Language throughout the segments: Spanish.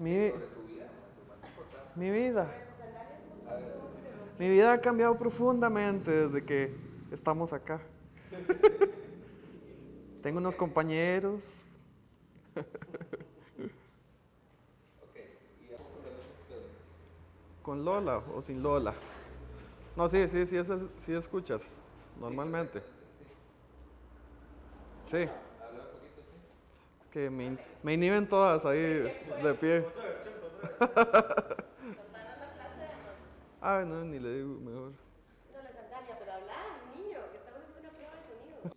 Mi, mi vida. Mi vida ha cambiado profundamente desde que estamos acá. Tengo unos compañeros. ¿Con Lola o sin Lola? No, sí, sí, sí, sí, sí escuchas normalmente. Sí. Que me, me inhiben todas ahí de pie. Ah, no, ni le digo mejor. No, la sandalia, pero habla, niño, que estamos haciendo una prueba de sonido.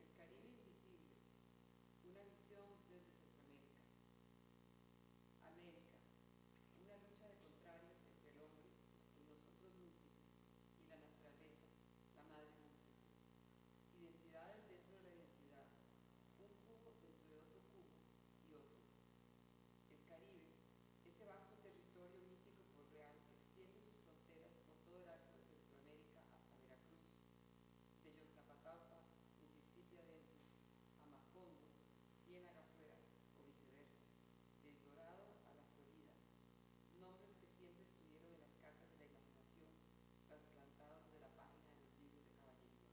El Caribe invisible, una visión desde Centroamérica. América, una lucha de contrarios entre el hombre, el nosotros múltiple, y la naturaleza, la madre múltiple. Identidades dentro de la identidad, un cubo dentro de otro cubo y otro. El Caribe, ese vasto territorio mítico por real que extiende sus fronteras por todo el arco de Centroamérica hasta Veracruz, de Yoctapataupa, Mississippi adentro, a Macondo, Ciénaga afuera o viceversa, del Dorado a la Florida, nombres que siempre estuvieron en las cartas de la imaginación, trasplantados de la página de los libros de caballería.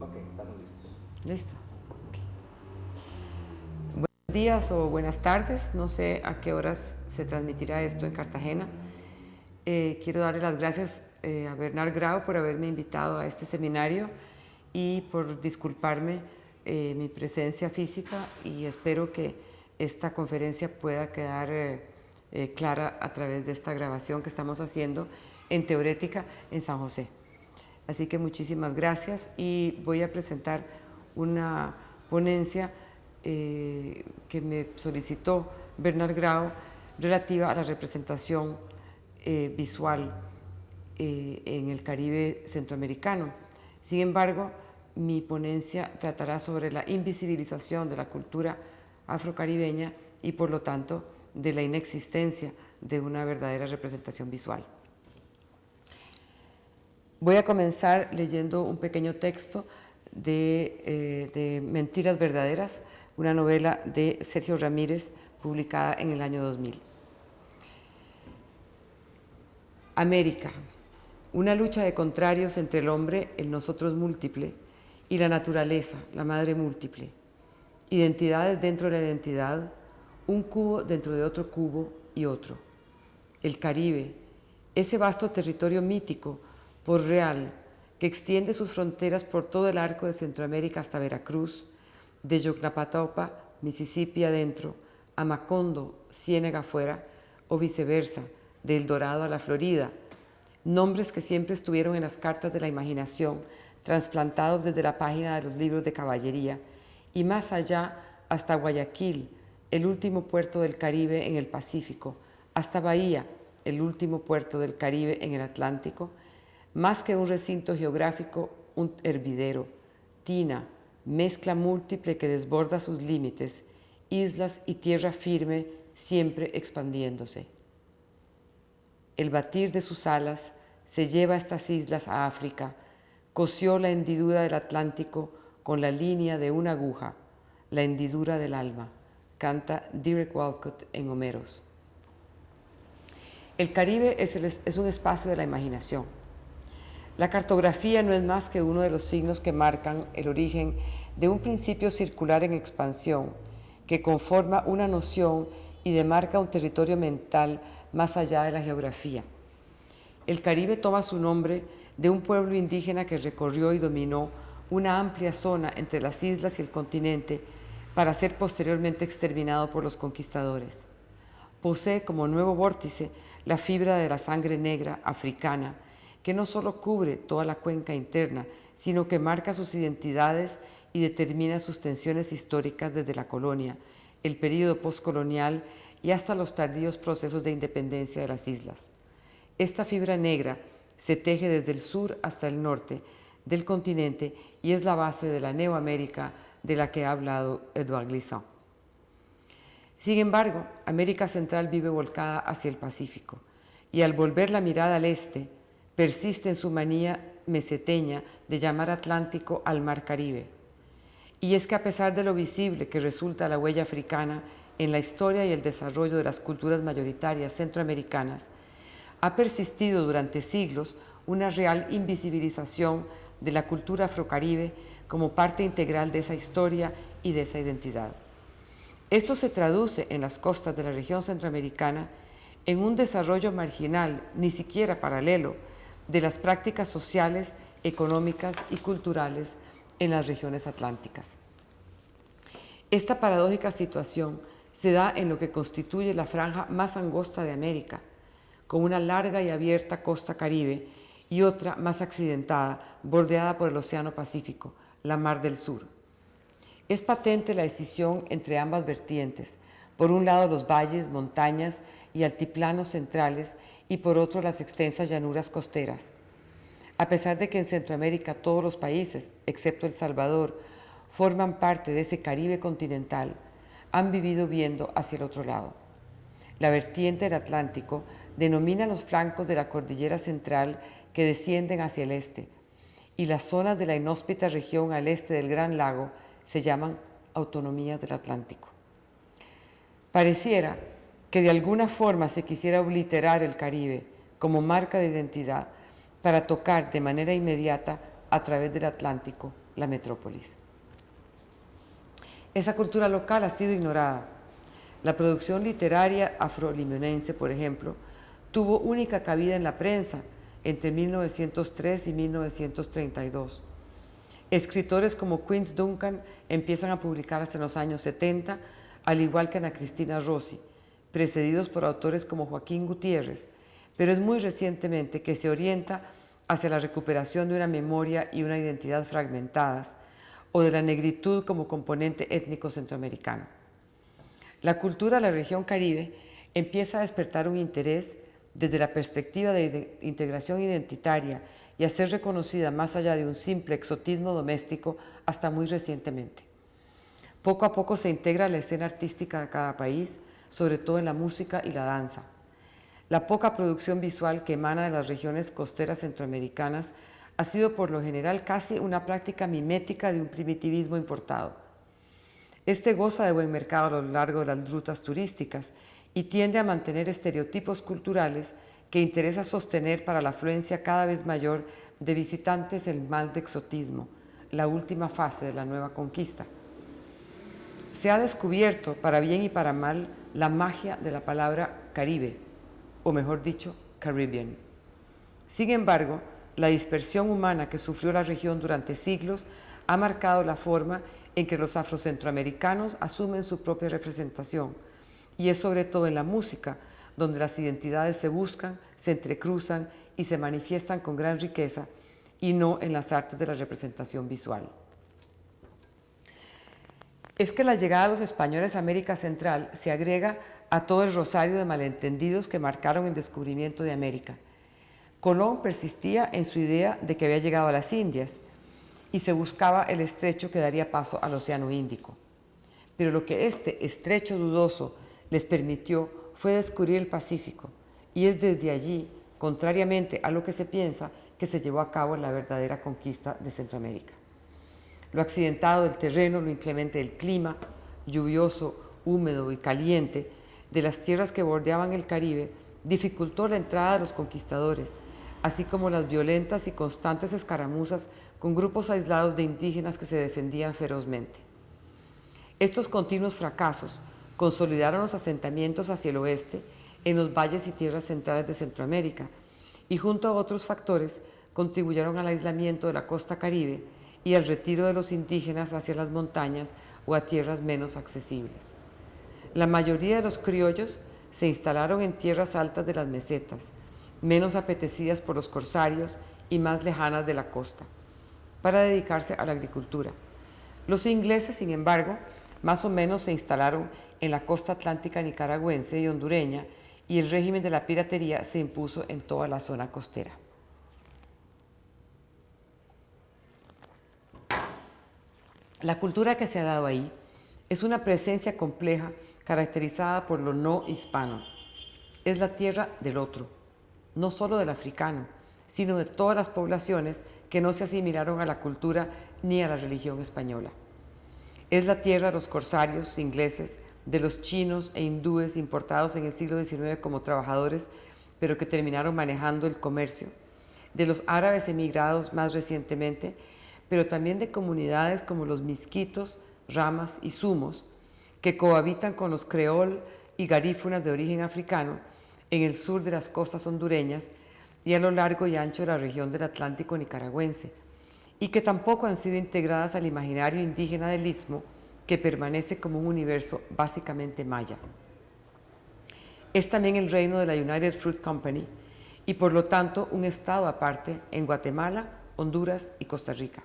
Ok, estamos listos. Listo. Buenos días o buenas tardes, no sé a qué horas se transmitirá esto en Cartagena. Eh, quiero darle las gracias eh, a Bernard Grau por haberme invitado a este seminario y por disculparme eh, mi presencia física y espero que esta conferencia pueda quedar clara a través de esta grabación que estamos haciendo en Teorética en San José. Así que muchísimas gracias y voy a presentar una ponencia eh, que me solicitó Bernard Grau relativa a la representación eh, visual eh, en el Caribe centroamericano. Sin embargo, mi ponencia tratará sobre la invisibilización de la cultura afrocaribeña y por lo tanto de la inexistencia de una verdadera representación visual. Voy a comenzar leyendo un pequeño texto de, eh, de, Mentiras Verdaderas, una novela de Sergio Ramírez publicada en el año 2000. América, una lucha de contrarios entre el hombre, el nosotros múltiple, y la naturaleza, la madre múltiple. Identidades dentro de la identidad, un cubo dentro de otro cubo y otro. El Caribe, ese vasto territorio mítico por real que extiende sus fronteras por todo el arco de Centroamérica hasta Veracruz, de Yocnapatopa, Mississippi adentro, a Macondo, Ciénega afuera, o viceversa, de El Dorado a la Florida, nombres que siempre estuvieron en las cartas de la imaginación, trasplantados desde la página de los libros de caballería, y más allá hasta Guayaquil, el último puerto del Caribe en el Pacífico, hasta Bahía, el último puerto del Caribe en el Atlántico, más que un recinto geográfico, un hervidero, tina, mezcla múltiple que desborda sus límites, islas y tierra firme siempre expandiéndose. El batir de sus alas se lleva estas islas a África, cosió la hendidura del Atlántico con la línea de una aguja, la hendidura del alma, canta Derek Walcott en Homeros. El Caribe es, un espacio de la imaginación. La cartografía no es más que uno de los signos que marcan el origen de un principio circular en expansión que conforma una noción y demarca un territorio mental más allá de la geografía. El Caribe toma su nombre de un pueblo indígena que recorrió y dominó una amplia zona entre las islas y el continente para ser posteriormente exterminado por los conquistadores. Posee como nuevo vórtice la fibra de la sangre negra africana, que no solo cubre toda la cuenca interna, sino que marca sus identidades y determina sus tensiones históricas desde la colonia, el período postcolonial y hasta los tardíos procesos de independencia de las islas. Esta fibra negra se teje desde el sur hasta el norte, del continente y es la base de la Neoamérica de la que ha hablado Edouard Glissant. Sin embargo, América Central vive volcada hacia el Pacífico y al volver la mirada al este, persiste en su manía meseteña de llamar Atlántico al Mar Caribe. Y es que a pesar de lo visible que resulta la huella africana en la historia y el desarrollo de las culturas mayoritarias centroamericanas, ha persistido durante siglos una real invisibilización de la cultura afrocaribe como parte integral de esa historia y de esa identidad. Esto se traduce en las costas de la región centroamericana en un desarrollo marginal, ni siquiera paralelo, de las prácticas sociales, económicas y culturales en las regiones atlánticas. Esta paradójica situación se da en lo que constituye la franja más angosta de América, con una larga y abierta costa caribe y otra más accidentada, bordeada por el Océano Pacífico, la Mar del Sur. Es patente la decisión entre ambas vertientes, por un lado los valles, montañas y altiplanos centrales y por otro las extensas llanuras costeras. A pesar de que en Centroamérica todos los países, excepto El Salvador, forman parte de ese Caribe continental, han vivido viendo hacia el otro lado. La vertiente del Atlántico denomina los flancos de la cordillera central que descienden hacia el este, y las zonas de la inhóspita región al este del Gran Lago se llaman autonomías del Atlántico. Pareciera que de alguna forma se quisiera obliterar el Caribe como marca de identidad para tocar de manera inmediata a través del Atlántico la metrópolis. Esa cultura local ha sido ignorada. La producción literaria afrolimonense, por ejemplo, tuvo única cabida en la prensa entre 1903 y 1932. Escritores como Quince Duncan empiezan a publicar hasta los años 70, al igual que Ana Cristina Rossi, precedidos por autores como Joaquín Gutiérrez, pero es muy recientemente que se orienta hacia la recuperación de una memoria y una identidad fragmentadas o de la negritud como componente étnico centroamericano. La cultura de la región caribe empieza a despertar un interés desde la perspectiva de integración identitaria y a ser reconocida más allá de un simple exotismo doméstico hasta muy recientemente. Poco a poco se integra la escena artística de cada país, sobre todo en la música y la danza. La poca producción visual que emana de las regiones costeras centroamericanas ha sido por lo general casi una práctica mimética de un primitivismo importado. Este goza de buen mercado a lo largo de las rutas turísticas y tiende a mantener estereotipos culturales que interesa sostener para la afluencia cada vez mayor de visitantes el mal de exotismo, la última fase de la nueva conquista. Se ha descubierto, para bien y para mal, la magia de la palabra Caribe, o mejor dicho, Caribbean. Sin embargo, la dispersión humana que sufrió la región durante siglos ha marcado la forma en que los afrocentroamericanos asumen su propia representación, y es sobre todo en la música donde las identidades se buscan, se entrecruzan y se manifiestan con gran riqueza, y no en las artes de la representación visual es que la llegada de los españoles a América Central se agrega a todo el rosario de malentendidos que marcaron el descubrimiento de América. Colón persistía en su idea de que había llegado a las Indias y se buscaba el estrecho que daría paso al Océano Índico. Pero lo que este estrecho dudoso les permitió fue descubrir el Pacífico y es desde allí, contrariamente a lo que se piensa, que se llevó a cabo la verdadera conquista de Centroamérica lo accidentado del terreno, lo inclemente del clima, lluvioso, húmedo y caliente, de las tierras que bordeaban el Caribe, dificultó la entrada de los conquistadores, así como las violentas y constantes escaramuzas con grupos aislados de indígenas que se defendían ferozmente. Estos continuos fracasos consolidaron los asentamientos hacia el oeste en los valles y tierras centrales de Centroamérica y junto a otros factores contribuyeron al aislamiento de la costa caribe y el retiro de los indígenas hacia las montañas o a tierras menos accesibles. La mayoría de los criollos se instalaron en tierras altas de las mesetas, menos apetecidas por los corsarios y más lejanas de la costa, para dedicarse a la agricultura. Los ingleses, sin embargo, más o menos se instalaron en la costa atlántica nicaragüense y hondureña y el régimen de la piratería se impuso en toda la zona costera. La cultura que se ha dado ahí es una presencia compleja caracterizada por lo no hispano. Es la tierra del otro, no solo del africano, sino de todas las poblaciones que no se asimilaron a la cultura ni a la religión española. Es la tierra de los corsarios ingleses, de los chinos e hindúes importados en el siglo XIX como trabajadores, pero que terminaron manejando el comercio, de los árabes emigrados más recientemente, pero también de comunidades como los misquitos, ramas y sumos, que cohabitan con los creol y garífunas de origen africano en el sur de las costas hondureñas y a lo largo y ancho de la región del Atlántico nicaragüense, y que tampoco han sido integradas al imaginario indígena del Istmo, que permanece como un universo básicamente maya. Es también el reino de la United Fruit Company y por lo tanto un estado aparte en Guatemala, Honduras y Costa Rica.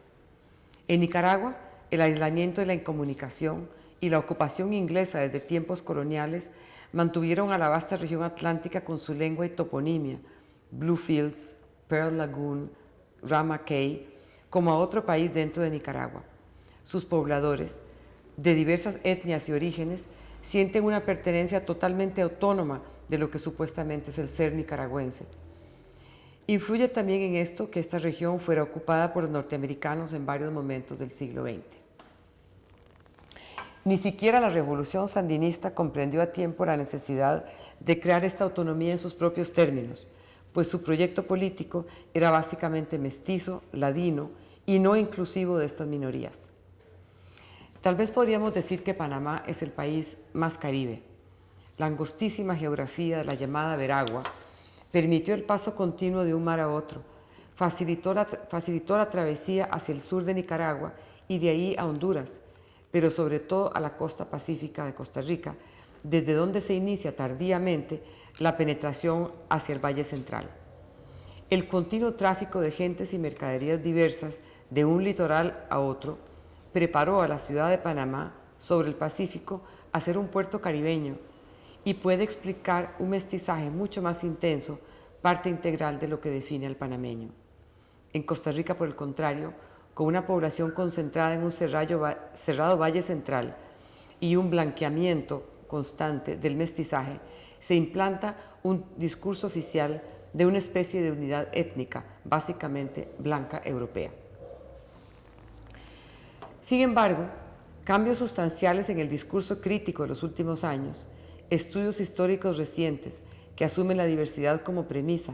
En Nicaragua, el aislamiento de la incomunicación y la ocupación inglesa desde tiempos coloniales mantuvieron a la vasta región atlántica con su lengua y toponimia, Bluefields, Pearl Lagoon, Rama Cay, como a otro país dentro de Nicaragua. Sus pobladores, de diversas etnias y orígenes, sienten una pertenencia totalmente autónoma de lo que supuestamente es el ser nicaragüense. Influye también en esto que esta región fuera ocupada por los norteamericanos en varios momentos del siglo XX. Ni siquiera la revolución sandinista comprendió a tiempo la necesidad de crear esta autonomía en sus propios términos, pues su proyecto político era básicamente mestizo, ladino y no inclusivo de estas minorías. Tal vez podríamos decir que Panamá es el país más caribe. La angostísima geografía de la llamada Veragua permitió el paso continuo de un mar a otro, facilitó la, facilitó la travesía hacia el sur de Nicaragua y de ahí a Honduras, pero sobre todo a la costa pacífica de Costa Rica, desde donde se inicia tardíamente la penetración hacia el Valle Central. El continuo tráfico de gentes y mercaderías diversas de un litoral a otro preparó a la ciudad de Panamá sobre el Pacífico a ser un puerto caribeño y puede explicar un mestizaje mucho más intenso, parte integral de lo que define al panameño. En Costa Rica, por el contrario, con una población concentrada en un cerrado valle central y un blanqueamiento constante del mestizaje, se implanta un discurso oficial de una especie de unidad étnica, básicamente blanca europea. Sin embargo, cambios sustanciales en el discurso crítico de los últimos años, estudios históricos recientes que asumen la diversidad como premisa,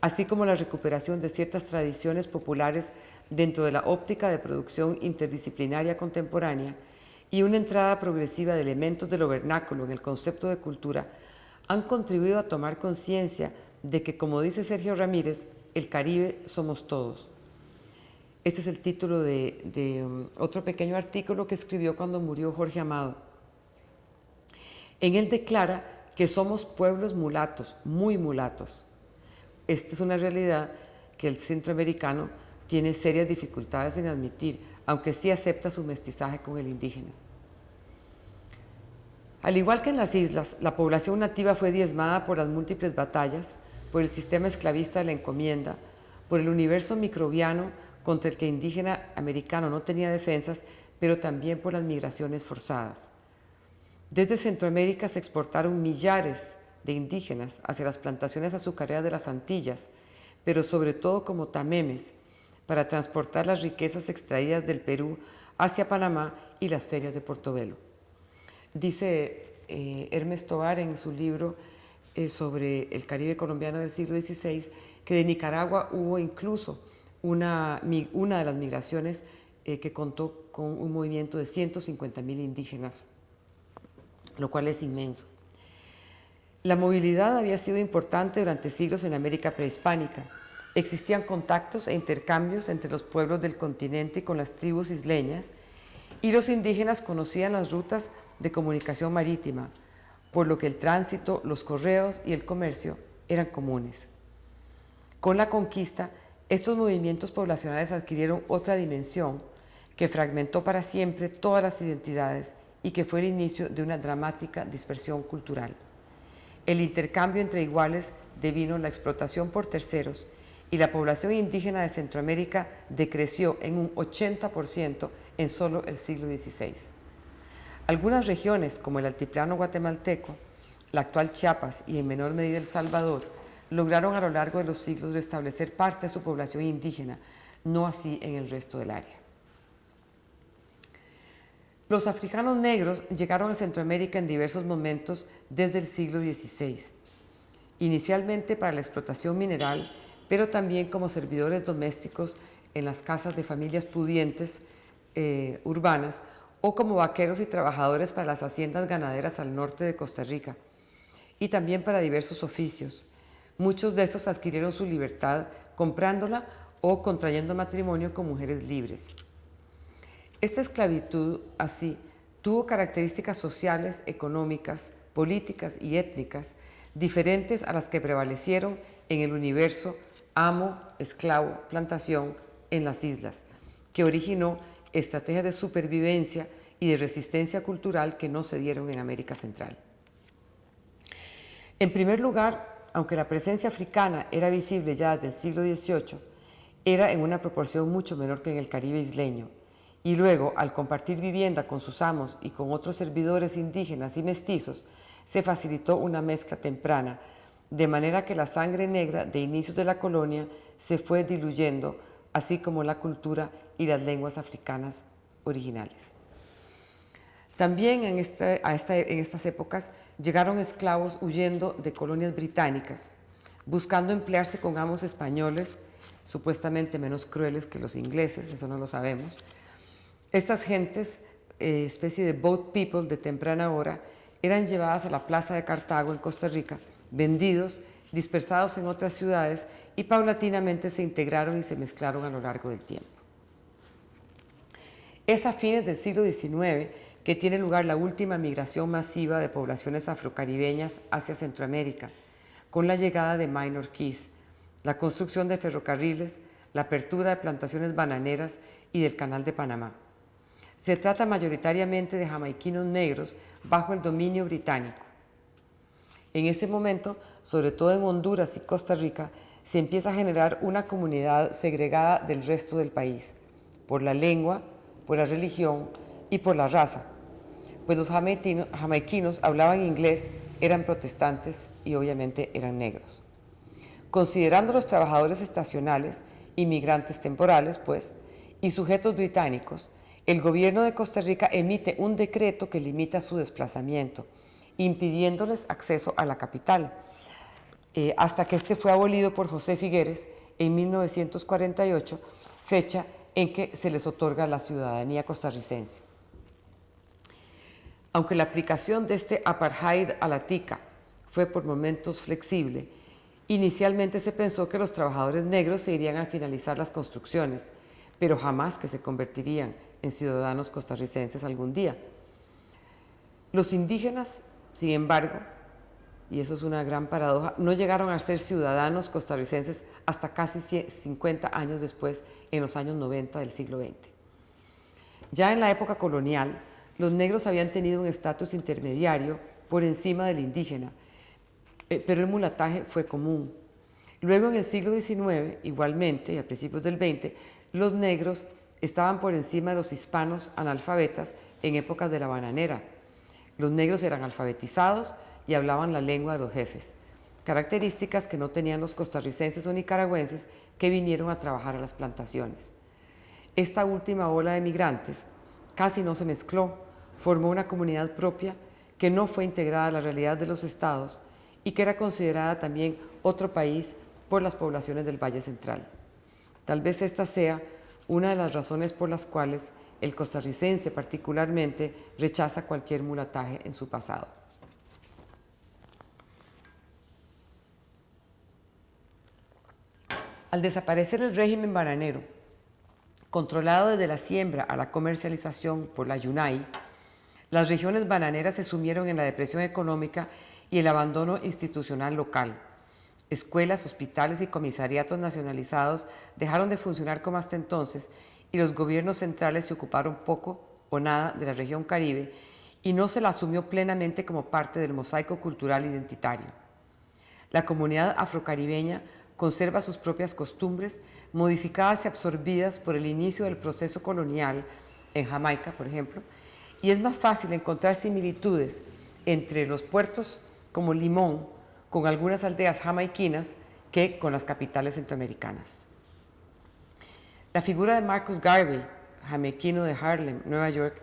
así como la recuperación de ciertas tradiciones populares dentro de la óptica de producción interdisciplinaria contemporánea y una entrada progresiva de elementos de lo vernáculo en el concepto de cultura, han contribuido a tomar conciencia de que, como dice Sergio Ramírez, el Caribe somos todos. Este es el título de, um, otro pequeño artículo que escribió cuando murió Jorge Amado. En él declara que somos pueblos mulatos, muy mulatos. Esta es una realidad que el centroamericano tiene serias dificultades en admitir, aunque sí acepta su mestizaje con el indígena. Al igual que en las islas, la población nativa fue diezmada por las múltiples batallas, por el sistema esclavista de la encomienda, por el universo microbiano contra el que indígena americano no tenía defensas, pero también por las migraciones forzadas. Desde Centroamérica se exportaron millares de indígenas hacia las plantaciones azucareras de las Antillas, pero sobre todo como tamemes, para transportar las riquezas extraídas del Perú hacia Panamá y las ferias de Portobelo. Dice eh, Hermes Tobar en su libro eh, sobre el Caribe colombiano del siglo XVI que de Nicaragua hubo incluso una, de las migraciones eh, que contó con un movimiento de 150 mil indígenas, lo cual es inmenso. La movilidad había sido importante durante siglos en América prehispánica. Existían contactos e intercambios entre los pueblos del continente con las tribus isleñas y los indígenas conocían las rutas de comunicación marítima, por lo que el tránsito, los correos y el comercio eran comunes. Con la conquista, estos movimientos poblacionales adquirieron otra dimensión que fragmentó para siempre todas las identidades y que fue el inicio de una dramática dispersión cultural. El intercambio entre iguales devino la explotación por terceros y la población indígena de Centroamérica decreció en un 80% en solo el siglo XVI. Algunas regiones, como el altiplano guatemalteco, la actual Chiapas y en menor medida El Salvador, lograron a lo largo de los siglos restablecer parte de su población indígena, no así en el resto del área. Los africanos negros llegaron a Centroamérica en diversos momentos desde el siglo XVI, inicialmente para la explotación mineral, pero también como servidores domésticos en las casas de familias pudientes eh, urbanas o como vaqueros y trabajadores para las haciendas ganaderas al norte de Costa Rica y también para diversos oficios. Muchos de estos adquirieron su libertad comprándola o contrayendo matrimonio con mujeres libres. Esta esclavitud, así, tuvo características sociales, económicas, políticas y étnicas diferentes a las que prevalecieron en el universo amo, esclavo, plantación en las islas, que originó estrategias de supervivencia y de resistencia cultural que no se dieron en América Central. En primer lugar, aunque la presencia africana era visible ya desde el siglo XVIII, era en una proporción mucho menor que en el Caribe isleño, y luego, al compartir vivienda con sus amos y con otros servidores indígenas y mestizos, se facilitó una mezcla temprana, de manera que la sangre negra de inicios de la colonia se fue diluyendo, así como la cultura y las lenguas africanas originales. También en, estas épocas llegaron esclavos huyendo de colonias británicas, buscando emplearse con amos españoles, supuestamente menos crueles que los ingleses, eso no lo sabemos, estas gentes, eh, especie de boat people de temprana hora, eran llevadas a la plaza de Cartago en Costa Rica, vendidos, dispersados en otras ciudades y paulatinamente se integraron y se mezclaron a lo largo del tiempo. Es a fines del siglo XIX que tiene lugar la última migración masiva de poblaciones afrocaribeñas hacia Centroamérica, con la llegada de Minor Keys, la construcción de ferrocarriles, la apertura de plantaciones bananeras y del Canal de Panamá. Se trata mayoritariamente de jamaiquinos negros bajo el dominio británico. En ese momento, sobre todo en Honduras y Costa Rica, se empieza a generar una comunidad segregada del resto del país, por la lengua, por la religión y por la raza, pues los jamaiquinos hablaban inglés, eran protestantes y obviamente eran negros. Considerando los trabajadores estacionales, inmigrantes temporales, pues, y sujetos británicos, el gobierno de Costa Rica emite un decreto que limita su desplazamiento, impidiéndoles acceso a la capital, eh, hasta que este fue abolido por José Figueres en 1948, fecha en que se les otorga la ciudadanía costarricense. Aunque la aplicación de este apartheid a la tica fue por momentos flexible, inicialmente se pensó que los trabajadores negros se irían a finalizar las construcciones, pero jamás que se convertirían en ciudadanos costarricenses algún día. Los indígenas, sin embargo, y eso es una gran paradoja, no llegaron a ser ciudadanos costarricenses hasta casi 50 años después, en los años 90 del siglo XX. Ya en la época colonial, los negros habían tenido un estatus intermediario por encima del indígena, eh, pero el mulataje fue común. Luego en el siglo XIX, igualmente, y a principios del XX, los negros estaban por encima de los hispanos analfabetas en épocas de la bananera. Los negros eran alfabetizados y hablaban la lengua de los jefes, características que no tenían los costarricenses o nicaragüenses que vinieron a trabajar a las plantaciones. Esta última ola de migrantes casi no se mezcló, formó una comunidad propia que no fue integrada a la realidad de los estados y que era considerada también otro país por las poblaciones del Valle Central. Tal vez esta sea una de las razones por las cuales el costarricense particularmente rechaza cualquier mulataje en su pasado. Al desaparecer el régimen bananero, controlado desde la siembra a la comercialización por la YUNAI, las regiones bananeras se sumieron en la depresión económica y el abandono institucional local, Escuelas, hospitales y comisariatos nacionalizados dejaron de funcionar como hasta entonces y los gobiernos centrales se ocuparon poco o nada de la región Caribe y no se la asumió plenamente como parte del mosaico cultural identitario. La comunidad afrocaribeña conserva sus propias costumbres, modificadas y absorbidas por el inicio del proceso colonial en Jamaica, por ejemplo, y es más fácil encontrar similitudes entre los puertos como Limón con algunas aldeas jamaiquinas que con las capitales centroamericanas. La figura de Marcus Garvey, jamaiquino de Harlem, Nueva York,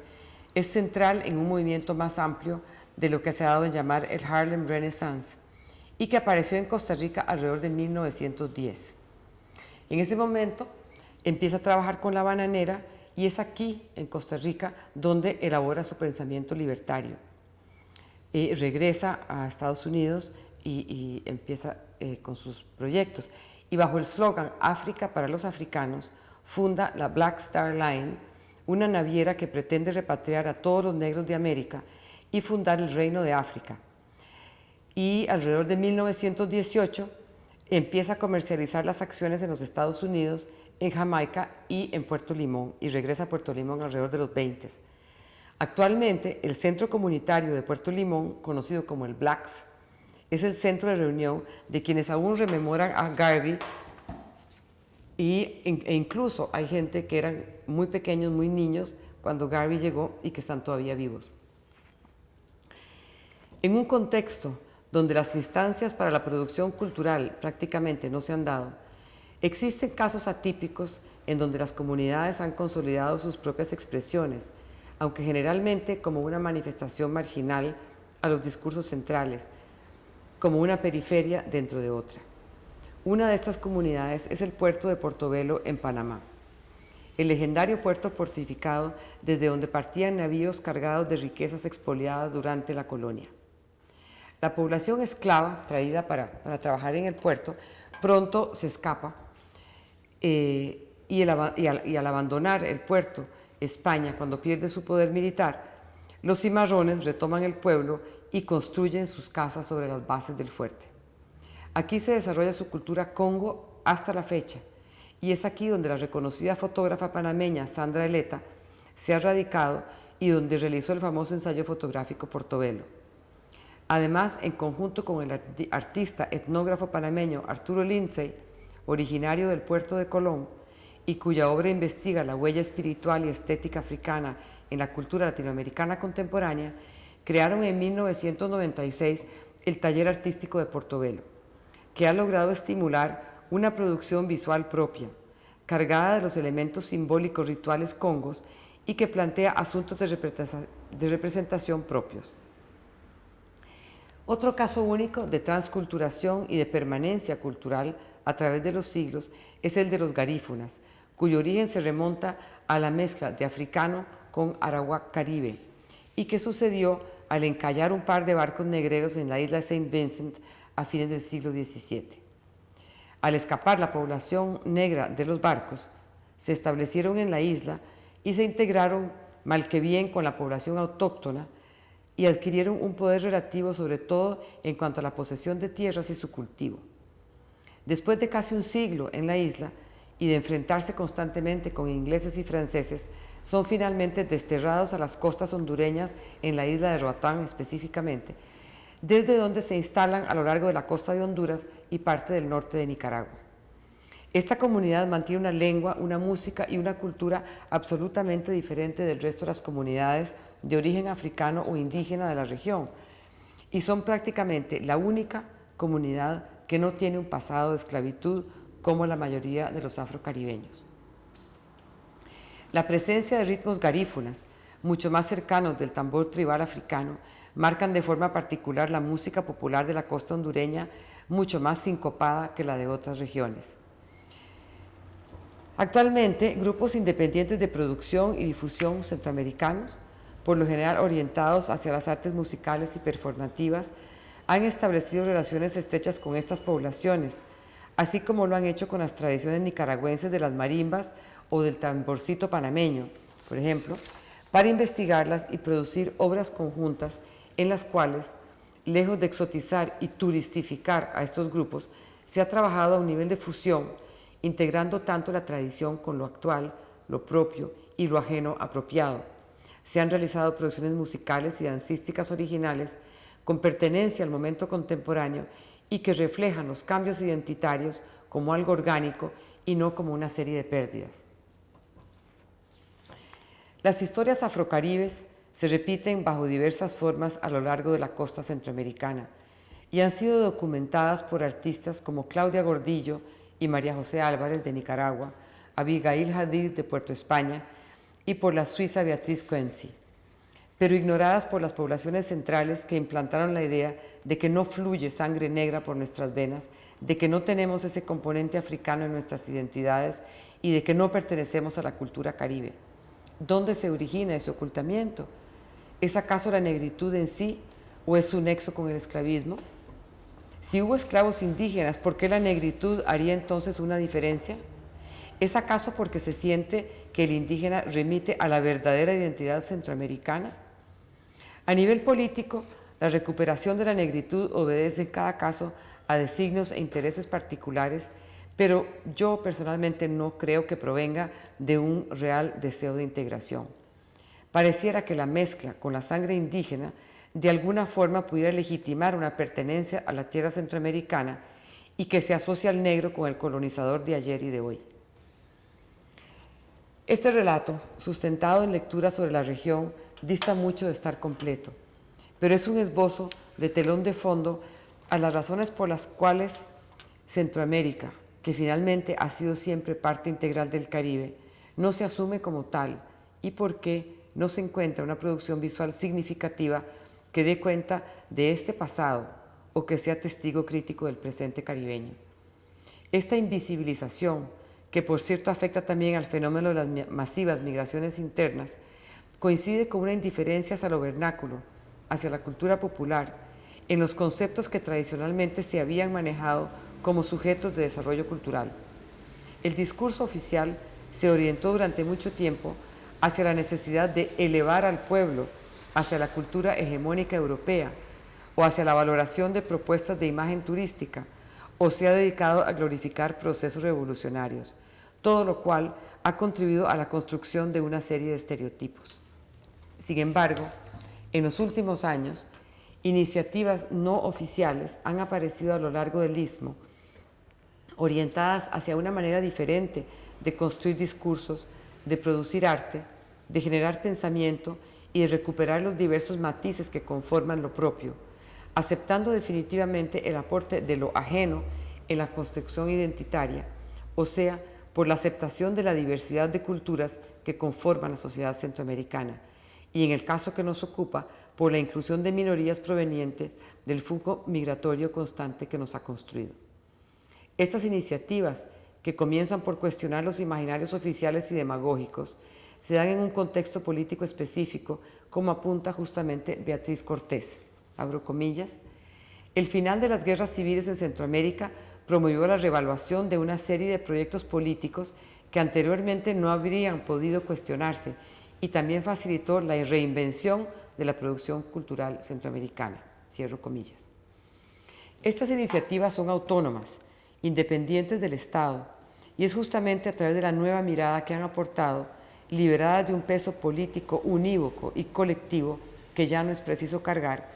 es central en un movimiento más amplio de lo que se ha dado en llamar el Harlem Renaissance y que apareció en Costa Rica alrededor de 1910. En ese momento empieza a trabajar con la bananera y es aquí, en Costa Rica, donde elabora su pensamiento libertario. Eh, regresa a Estados Unidos y, empieza eh, con sus proyectos. Y bajo el slogan África para los africanos, funda la Black Star Line, una naviera que pretende repatriar a todos los negros de América y fundar el Reino de África. Y alrededor de 1918 empieza a comercializar las acciones en los Estados Unidos, en Jamaica y en Puerto Limón, y regresa a Puerto Limón alrededor de los 20. Actualmente, el Centro Comunitario de Puerto Limón, conocido como el Blacks, es el centro de reunión de quienes aún rememoran a Garvey y, e incluso hay gente que eran muy pequeños, muy niños, cuando Garvey llegó y que están todavía vivos. En un contexto donde las instancias para la producción cultural prácticamente no se han dado, existen casos atípicos en donde las comunidades han consolidado sus propias expresiones, aunque generalmente como una manifestación marginal a los discursos centrales, como una periferia dentro de otra. Una de estas comunidades es el puerto de Portobelo en Panamá, el legendario puerto fortificado desde donde partían navíos cargados de riquezas expoliadas durante la colonia. La población esclava traída para, trabajar en el puerto pronto se escapa eh, y, al, abandonar el puerto España cuando pierde su poder militar, los cimarrones retoman el pueblo y construyen sus casas sobre las bases del fuerte. Aquí se desarrolla su cultura congo hasta la fecha y es aquí donde la reconocida fotógrafa panameña Sandra Eleta se ha radicado y donde realizó el famoso ensayo fotográfico Portobelo. Además, en conjunto con el artista etnógrafo panameño Arturo Lindsay, originario del puerto de Colón, y cuya obra investiga la huella espiritual y estética africana en la cultura latinoamericana contemporánea, crearon en 1996 el Taller Artístico de Portobelo, que ha logrado estimular una producción visual propia, cargada de los elementos simbólicos rituales congos y que plantea asuntos de representación propios. Otro caso único de transculturación y de permanencia cultural a través de los siglos es el de los garífunas, cuyo origen se remonta a la mezcla de africano con arawak caribe y que sucedió al encallar un par de barcos negreros en la isla de Saint Vincent a fines del siglo XVII. Al escapar la población negra de los barcos, se establecieron en la isla y se integraron mal que bien con la población autóctona y adquirieron un poder relativo sobre todo en cuanto a la posesión de tierras y su cultivo. Después de casi un siglo en la isla y de enfrentarse constantemente con ingleses y franceses, son finalmente desterrados a las costas hondureñas en la isla de Roatán específicamente, desde donde se instalan a lo largo de la costa de Honduras y parte del norte de Nicaragua. Esta comunidad mantiene una lengua, una música y una cultura absolutamente diferente del resto de las comunidades de origen africano o indígena de la región y son prácticamente la única comunidad que no tiene un pasado de esclavitud como la mayoría de los afrocaribeños. La presencia de ritmos garífunas, mucho más cercanos del tambor tribal africano, marcan de forma particular la música popular de la costa hondureña, mucho más sincopada que la de otras regiones. Actualmente, grupos independientes de producción y difusión centroamericanos por lo general orientados hacia las artes musicales y performativas, han establecido relaciones estrechas con estas poblaciones, así como lo han hecho con las tradiciones nicaragüenses de las marimbas o del tamborcito panameño, por ejemplo, para investigarlas y producir obras conjuntas en las cuales, lejos de exotizar y turistificar a estos grupos, se ha trabajado a un nivel de fusión, integrando tanto la tradición con lo actual, lo propio y lo ajeno apropiado. Se han realizado producciones musicales y dancísticas originales con pertenencia al momento contemporáneo y que reflejan los cambios identitarios como algo orgánico y no como una serie de pérdidas. Las historias afrocaribes se repiten bajo diversas formas a lo largo de la costa centroamericana y han sido documentadas por artistas como Claudia Gordillo y María José Álvarez de Nicaragua, Abigail Hadid de Puerto España y por la suiza Beatriz Coenzi, pero ignoradas por las poblaciones centrales que implantaron la idea de que no fluye sangre negra por nuestras venas, de que no tenemos ese componente africano en nuestras identidades y de que no pertenecemos a la cultura caribe. ¿Dónde se origina ese ocultamiento? ¿Es acaso la negritud en sí o es su nexo con el esclavismo? Si hubo esclavos indígenas, ¿por qué la negritud haría entonces una diferencia? ¿Es acaso porque se siente que el indígena remite a la verdadera identidad centroamericana? A nivel político, la recuperación de la negritud obedece en cada caso a designios e intereses particulares, pero yo personalmente no creo que provenga de un real deseo de integración. Pareciera que la mezcla con la sangre indígena de alguna forma pudiera legitimar una pertenencia a la tierra centroamericana y que se asocia al negro con el colonizador de ayer y de hoy. Este relato, sustentado en lecturas sobre la región, dista mucho de estar completo, pero es un esbozo de telón de fondo a las razones por las cuales Centroamérica, que finalmente ha sido siempre parte integral del Caribe, no se asume como tal y por qué no se encuentra una producción visual significativa que dé cuenta de este pasado o que sea testigo crítico del presente caribeño. Esta invisibilización que por cierto afecta también al fenómeno de las masivas migraciones internas, coincide con una indiferencia hacia lo vernáculo, hacia la cultura popular, en los conceptos que tradicionalmente se habían manejado como sujetos de desarrollo cultural. El discurso oficial se orientó durante mucho tiempo hacia la necesidad de elevar al pueblo hacia la cultura hegemónica europea o hacia la valoración de propuestas de imagen turística, o se ha dedicado a glorificar procesos revolucionarios, todo lo cual ha contribuido a la construcción de una serie de estereotipos. Sin embargo, en los últimos años, iniciativas no oficiales han aparecido a lo largo del Istmo, orientadas hacia una manera diferente de construir discursos, de producir arte, de generar pensamiento y de recuperar los diversos matices que conforman lo propio, aceptando definitivamente el aporte de lo ajeno en la construcción identitaria, o sea, por la aceptación de la diversidad de culturas que conforman la sociedad centroamericana y en el caso que nos ocupa, por la inclusión de minorías provenientes del flujo migratorio constante que nos ha construido. Estas iniciativas, que comienzan por cuestionar los imaginarios oficiales y demagógicos, se dan en un contexto político específico, como apunta justamente Beatriz Cortés. Abro comillas. El final de las guerras civiles en Centroamérica promovió la revaluación de una serie de proyectos políticos que anteriormente no habrían podido cuestionarse y también facilitó la reinvención de la producción cultural centroamericana. Cierro comillas. Estas iniciativas son autónomas, independientes del Estado, y es justamente a través de la nueva mirada que han aportado, liberadas de un peso político unívoco y colectivo que ya no es preciso cargar,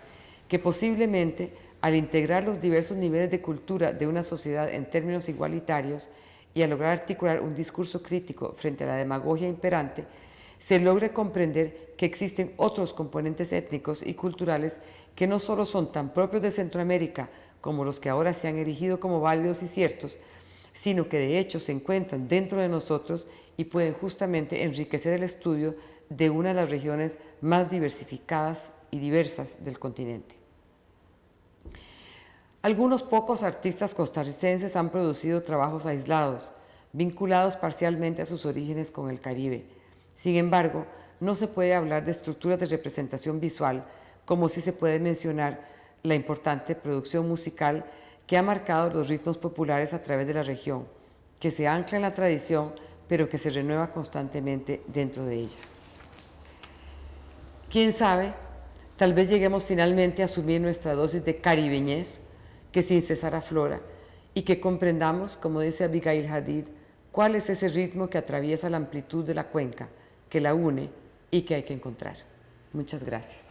que posiblemente al integrar los diversos niveles de cultura de una sociedad en términos igualitarios y a lograr articular un discurso crítico frente a la demagogia imperante, se logre comprender que existen otros componentes étnicos y culturales que no solo son tan propios de Centroamérica como los que ahora se han erigido como válidos y ciertos, sino que de hecho se encuentran dentro de nosotros y pueden justamente enriquecer el estudio de una de las regiones más diversificadas y diversas del continente. Algunos pocos artistas costarricenses han producido trabajos aislados, vinculados parcialmente a sus orígenes con el Caribe. Sin embargo, no se puede hablar de estructuras de representación visual como si se puede mencionar la importante producción musical que ha marcado los ritmos populares a través de la región, que se ancla en la tradición, pero que se renueva constantemente dentro de ella. ¿Quién sabe? Tal vez lleguemos finalmente a asumir nuestra dosis de caribeñez que sin cesar aflora y que comprendamos, como dice Abigail Hadid, cuál es ese ritmo que atraviesa la amplitud de la cuenca, que la une y que hay que encontrar. Muchas gracias.